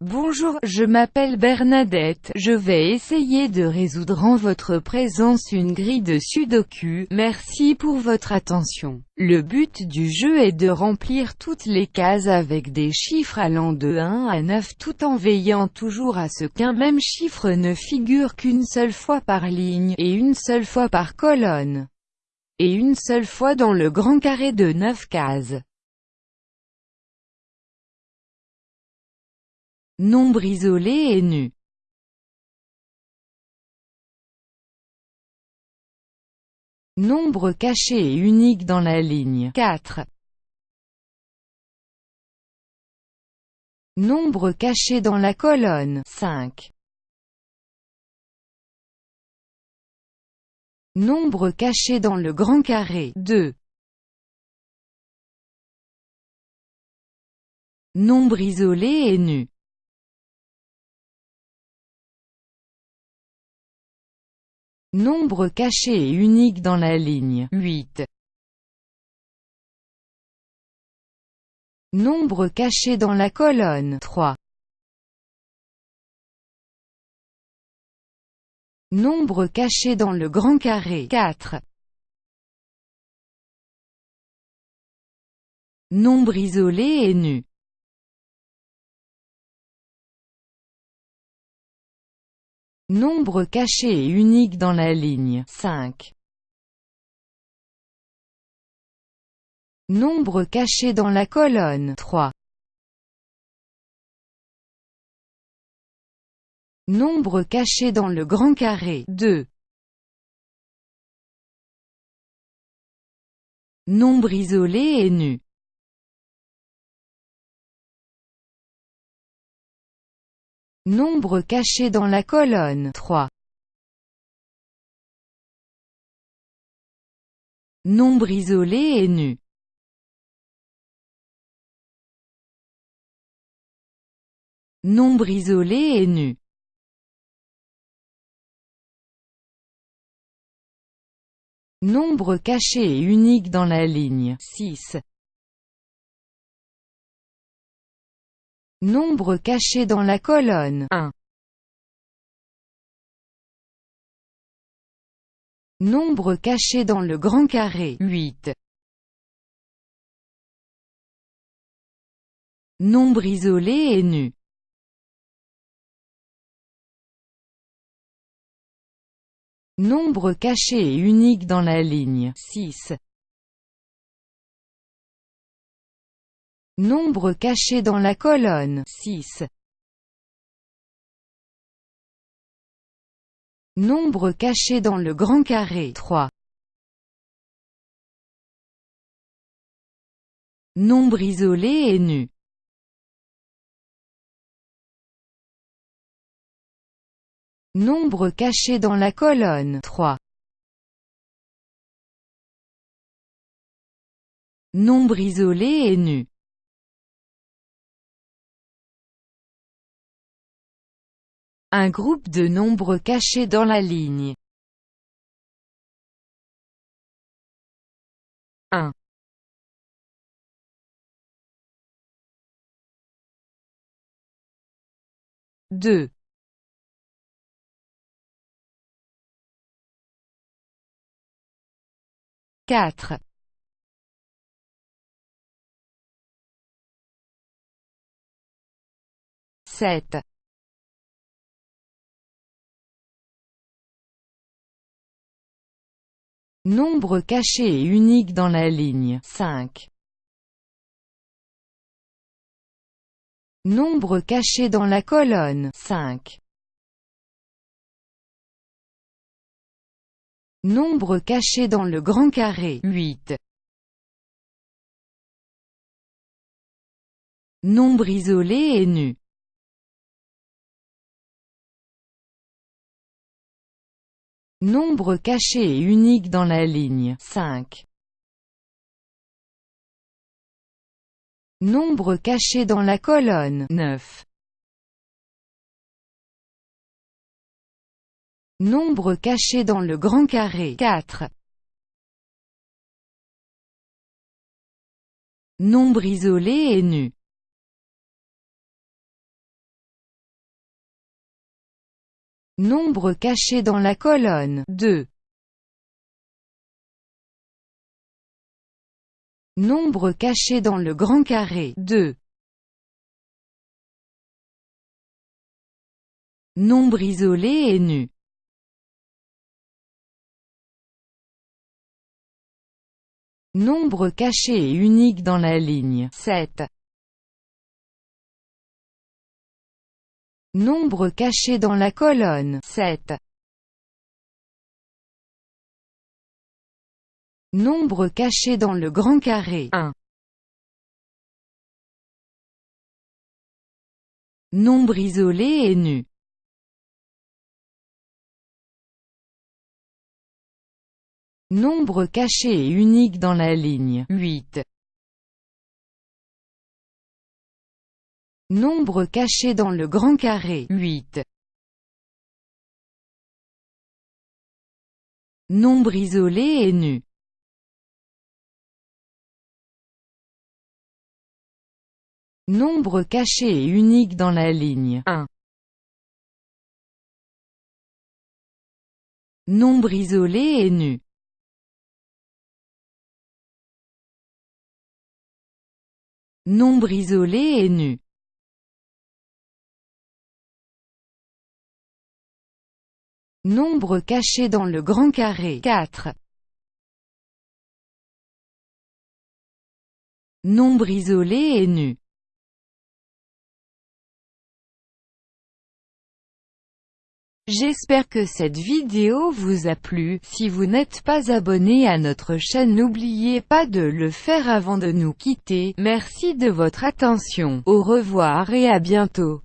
Bonjour, je m'appelle Bernadette, je vais essayer de résoudre en votre présence une grille de sudoku, merci pour votre attention. Le but du jeu est de remplir toutes les cases avec des chiffres allant de 1 à 9 tout en veillant toujours à ce qu'un même chiffre ne figure qu'une seule fois par ligne, et une seule fois par colonne, et une seule fois dans le grand carré de 9 cases. Nombre isolé et nu. Nombre caché et unique dans la ligne 4. Nombre caché dans la colonne 5. Nombre caché dans le grand carré 2. Nombre isolé et nu. Nombre caché et unique dans la ligne 8. Nombre caché dans la colonne 3. Nombre caché dans le grand carré 4. Nombre isolé et nu. Nombre caché et unique dans la ligne 5. Nombre caché dans la colonne 3. Nombre caché dans le grand carré 2. Nombre isolé et nu. Nombre caché dans la colonne 3. Nombre isolé et nu. Nombre isolé et nu. Nombre caché et unique dans la ligne 6. Nombre caché dans la colonne 1. Nombre caché dans le grand carré 8. Nombre isolé et nu. Nombre caché et unique dans la ligne 6. Nombre caché dans la colonne 6. Nombre caché dans le grand carré 3. Nombre isolé et nu. Nombre caché dans la colonne 3. Nombre isolé et nu. Un groupe de nombres cachés dans la ligne. 1 2 4 7 Nombre caché et unique dans la ligne 5. Nombre caché dans la colonne 5. Nombre caché dans le grand carré 8. Nombre isolé et nu. Nombre caché et unique dans la ligne 5. Nombre caché dans la colonne 9. Nombre caché dans le grand carré 4. Nombre isolé et nu. Nombre caché dans la colonne 2. Nombre caché dans le grand carré 2. Nombre isolé et nu Nombre caché et unique dans la ligne 7. Nombre caché dans la colonne 7. Nombre caché dans le grand carré 1. Nombre isolé et nu Nombre caché et unique dans la ligne 8. Nombre caché dans le grand carré. 8. Nombre isolé et nu. Nombre caché et unique dans la ligne. 1. Nombre isolé et nu. Nombre isolé et nu Nombre caché dans le grand carré. 4. Nombre isolé et nu. J'espère que cette vidéo vous a plu, si vous n'êtes pas abonné à notre chaîne n'oubliez pas de le faire avant de nous quitter, merci de votre attention, au revoir et à bientôt.